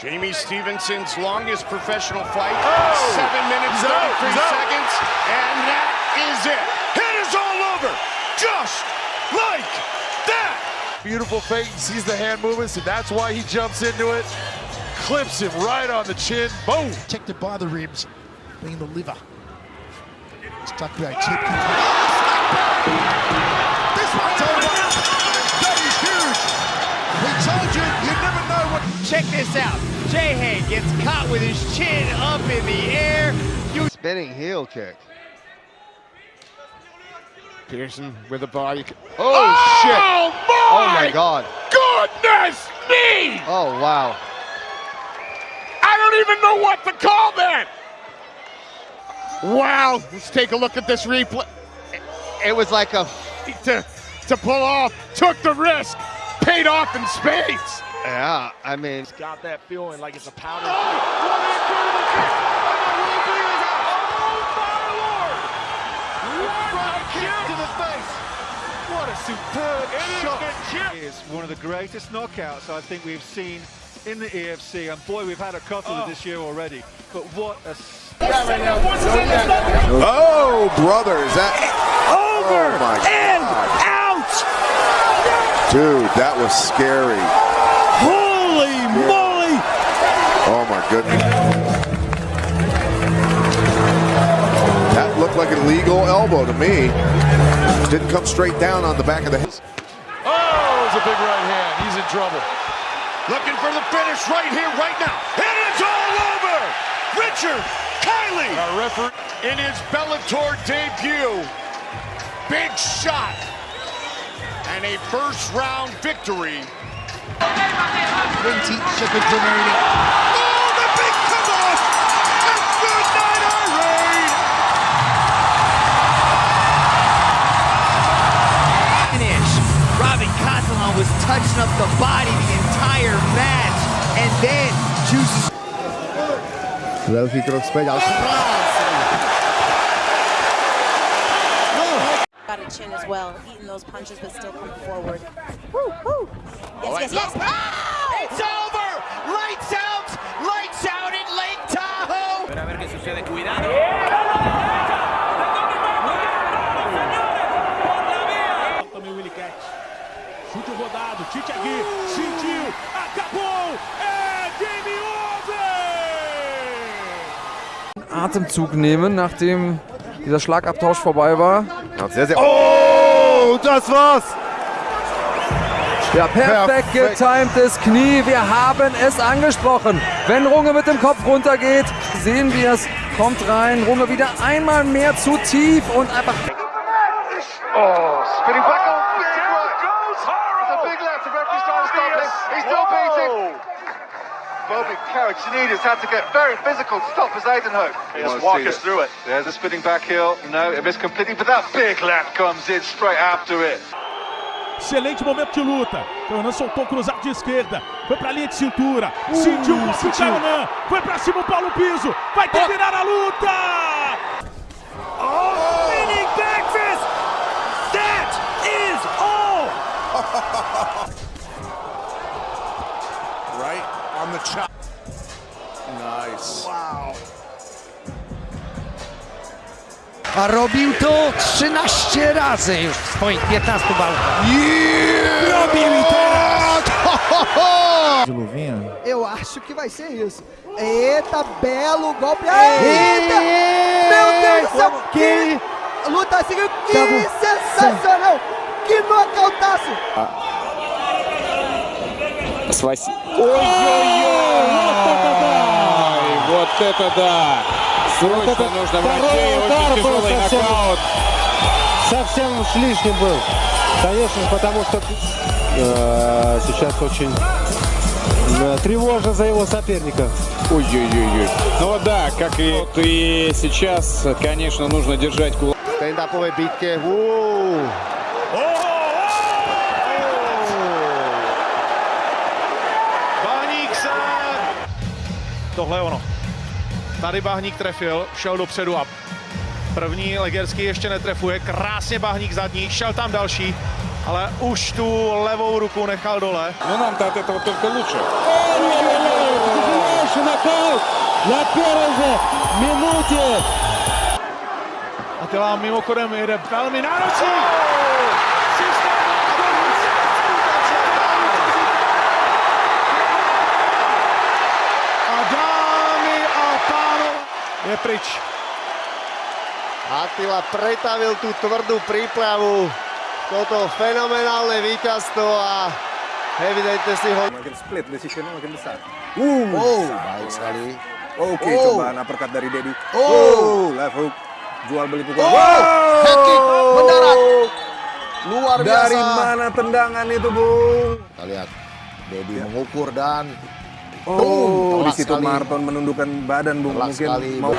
Jamie Stevenson's longest professional fight, Oh! seven minutes, He's out, 33 he's out. seconds, and that is it. It is all over, just like that. Beautiful fake. He sees the hand movements, and that's why he jumps into it. Clips him right on the chin. Boom. protected by the ribs, being the liver. Stuck by a tip. Out. Jay gets caught with his chin up in the air. You Spinning heel kick. Pearson with a body. Oh, oh, shit. Oh my! Oh my god. Goodness me! Oh wow. I don't even know what to call that. Wow! Let's take a look at this replay. It was like a To, to pull off, took the risk, paid off in spades. Yeah. I mean, It's Got that feeling like it's a powder. What a superb shot. Is one of the greatest knockouts I think we've seen in the EFC. And boy, we've had a couple of this year already. But what a Oh, brother, is that over oh my and out! Dude, that was scary. Holy moly! Oh my goodness. That looked like an illegal elbow to me. Didn't come straight down on the back of the head. Oh, it's a big right hand. He's in trouble. Looking for the finish right here, right now. It is all over! Richard Kiley Our referee. in his Bellator debut. Big shot. And a first round victory. 20 seconds remaining. Oh, the big come off! And good night, Irene! Finish. Robin Catalan was touching up the body the entire match. And then Juice levý krok zpět. got a chin as well, eating those punches but still coming forward. Woo, woo. Yes, yes, yes. Oh! Tite aqui, sentiu, acabou, é game over! Atemzug nehmen, nachdem dieser Schlagabtausch vorbei war. Sehr, sehr. Oh, das war's. Ja, perfekt Perfekt. getimtes Knie. Wir haben es angesprochen. Wenn Runge mit dem Kopf runtergeht, sehen wir es. Kommt rein. Runge wieder einmal mehr zu tief und einfach. Oh, spinning back Bobby Karajanidis had to get very physical to stop his Aidenhook. Just walk us through it. There's a spinning back heel. No, it missed completely, but that big left comes in straight after it. Excelente momento de luta. Caronan soltou o cruzado de esquerda. Foi pra linha de cintura. sentiu o golpe do Caronan. Foi pra cima o Paulo Piso. Vai terminar a luta! Oh, spinning back fist! That is all! on the chop. Nice. A robił to 13 razy już w swoich 15 walkach. Robił i teraz! De luvinha? Eu acho que vai ser isso. Eita, belo golpe. Eita! Meu Deus do céu! Que luta assim, que sensacional! Que nocautaço! Вот это да! Срочно нужно врачей, очень тяжелый нокаут. Совсем с лишним был. Конечно, потому что э, сейчас очень э, тревожно за его соперника. Ой-ой-ой. Ну да, как и, вот и сейчас, конечно, нужно держать кулак. Stand-upové bitke. Uuu. Bahník Tohle je ono. Tady Bahník trefil, šel dopředu a první Legerský ještě netrefuje. Krásně Bahník zadní, šel tam další, ale už tu levou ruku nechal dole. Ну нам-то от этого только лучше. na первой же minutě. Attila mimochodem jede velmi náročný. Je pryč. Attila pretavil tú tvrdú prípravu. Toto fenomenálne víťazstvo a evidentne si ho... Split decisionnya makin besar. Uh, oh, baik sekali. Oke, Oh. cobaan uppercut dari Dedi. Oh. left hook. Jual beli pukul. Oh, head kick mendarat. Luar biasa. Dari mana tendangan itu, Bung? Kita lihat. Dedi mengukur dan Oh, di situ sekali. Marton menundukkan badan, Bung. Telak Mungkin sekali, mau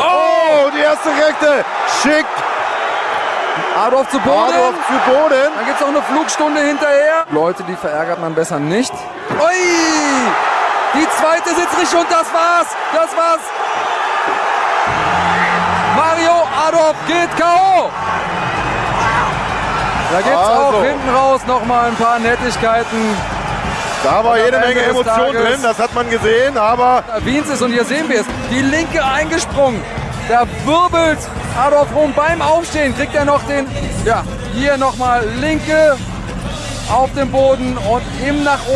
Oh, die erste Rechte. Schick. Adolf zu Boden. Adolf zu Boden. Dann gibt es noch eine Flugstunde hinterher. Leute, die verärgert man besser nicht. Ui! Die zweite sitzt nicht und das war's. Das war's. Mario Adolf geht K.O. Da gibt's Also. auch hinten raus noch mal ein paar Nettigkeiten. Da war jede Menge Emotion Tages- drin, das hat man gesehen, aber Wiens ist und hier sehen wir es. Die linke eingesprungen. Da wirbelt Adolf rum beim Aufstehen. Kriegt er noch den, ja, hier nochmal linke auf dem Boden und im nach oben.